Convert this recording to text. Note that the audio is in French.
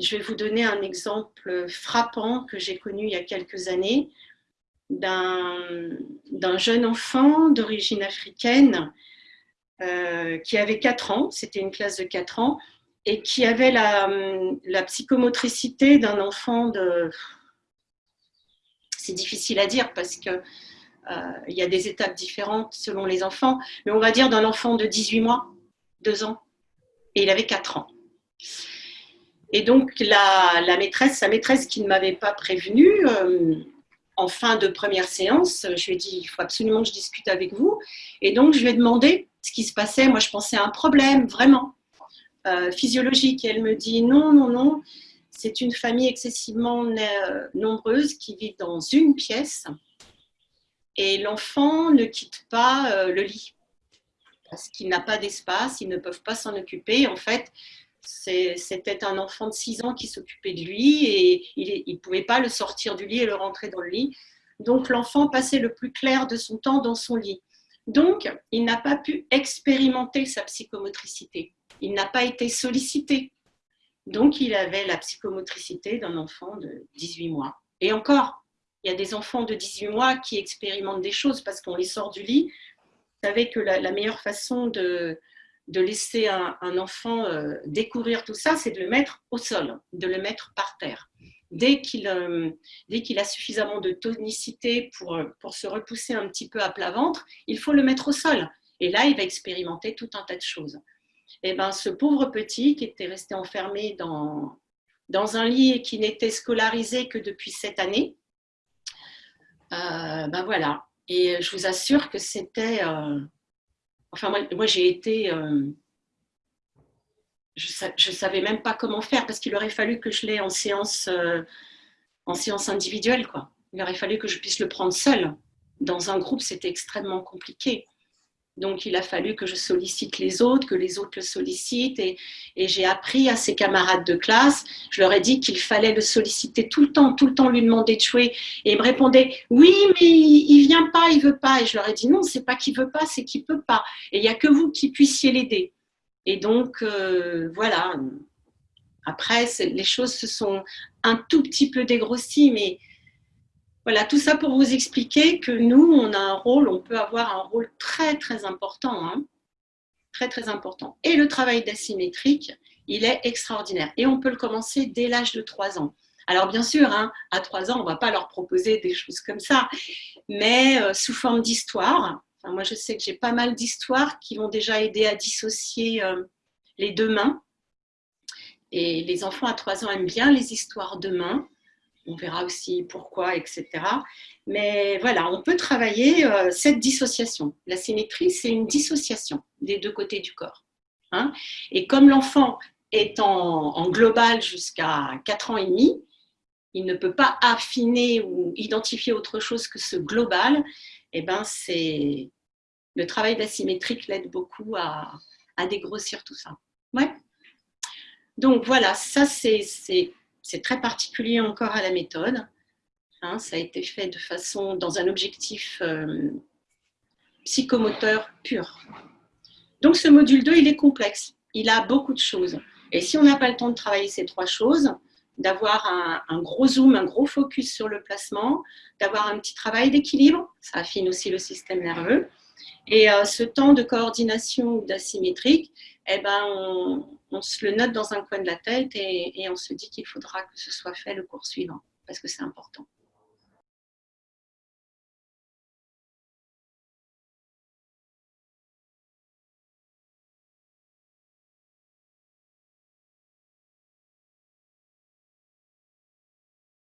je vais vous donner un exemple frappant que j'ai connu il y a quelques années d'un jeune enfant d'origine africaine euh, qui avait 4 ans, c'était une classe de 4 ans, et qui avait la, psychomotricité d'un enfant de... C'est difficile à dire parce que euh, il y a des étapes différentes selon les enfants, mais on va dire d'un enfant de 18 mois, 2 ans, et il avait 4 ans. Et donc, la, maîtresse, sa maîtresse qui ne m'avait pas prévenue, euh, en fin de première séance, je lui ai dit, il faut absolument que je discute avec vous. Et donc, je lui ai demandé ce qui se passait. Moi, je pensais à un problème, vraiment, euh, physiologique. Et elle me dit, non, non, non, c'est une famille excessivement nombreuse qui vit dans une pièce. Et l'enfant ne quitte pas euh, le lit parce qu'il n'a pas d'espace, ils ne peuvent pas s'en occuper. En fait, c'était un enfant de 6 ans qui s'occupait de lui et il ne pouvait pas le sortir du lit et le rentrer dans le lit. Donc l'enfant passait le plus clair de son temps dans son lit. Donc, il n'a pas pu expérimenter sa psychomotricité. Il n'a pas été sollicité. Donc, il avait la psychomotricité d'un enfant de 18 mois. Et encore, il y a des enfants de 18 mois qui expérimentent des choses parce qu'on les sort du lit. Vous savez que la meilleure façon de, de laisser un, enfant euh, découvrir tout ça, c'est de le mettre au sol, de le mettre par terre. Dès qu'il euh, a suffisamment de tonicité pour, euh, pour se repousser un petit peu à plat ventre, il faut le mettre au sol. Et là, il va expérimenter tout un tas de choses. Et eh ben, ce pauvre petit qui était resté enfermé dans, dans un lit et qui n'était scolarisé que depuis cette année, ben voilà. Et je vous assure que c'était Enfin, moi, j'ai été... Euh, je ne savais même pas comment faire parce qu'il aurait fallu que je l'ai en séance, euh, en séance individuelle. Quoi. Il aurait fallu que je puisse le prendre seul. Dans un groupe, c'était extrêmement compliqué. Donc, il a fallu que je sollicite les autres, que les autres le sollicitent. Et, j'ai appris à ses camarades de classe, je leur ai dit qu'il fallait le solliciter tout le temps, tout le temps lui demander de jouer. Et il me répondait, oui, mais il ne vient pas, il veut pas. Et je leur ai dit, non, c'est pas qu'il veut pas, c'est qu'il peut pas. Et il n'y a que vous qui puissiez l'aider. Et donc, euh, voilà. Après, les choses se sont un tout petit peu dégrossies, mais voilà, tout ça pour vous expliquer que nous, on a un rôle, on peut avoir un rôle très, très important. Hein. très, très important. Et le travail d'asymétrique, il est extraordinaire. Et on peut le commencer dès l'âge de 3 ans. Alors bien sûr, hein, à 3 ans, on ne va pas leur proposer des choses comme ça, mais euh, sous forme d'histoire. moi, je sais que j'ai pas mal d'histoires qui vont déjà aider à dissocier euh, les deux mains. Et les enfants à 3 ans aiment bien les histoires de mains on verra aussi pourquoi, etc. Mais voilà, on peut travailler euh, cette dissociation. La symétrie, c'est une dissociation des deux côtés du corps. Hein. et comme l'enfant est en, global jusqu'à 4 ans et demi, il ne peut pas affiner ou identifier autre chose que ce global, eh ben c'est le travail d'asymétrique l'aide beaucoup à, à, dégrossir tout ça. Ouais. Donc voilà, ça c'est c'est très particulier encore à la méthode. Hein, ça a été fait de façon, dans un objectif euh, psychomoteur pur. Donc ce module 2, il est complexe. Il a beaucoup de choses. Et si on n'a pas le temps de travailler ces trois choses, d'avoir un, gros zoom, un gros focus sur le placement, d'avoir un petit travail d'équilibre, ça affine aussi le système nerveux, et euh, ce temps de coordination ou d'asymétrique, eh ben, on, on se le note dans un coin de la tête et, on se dit qu'il faudra que ce soit fait le cours suivant, parce que c'est important.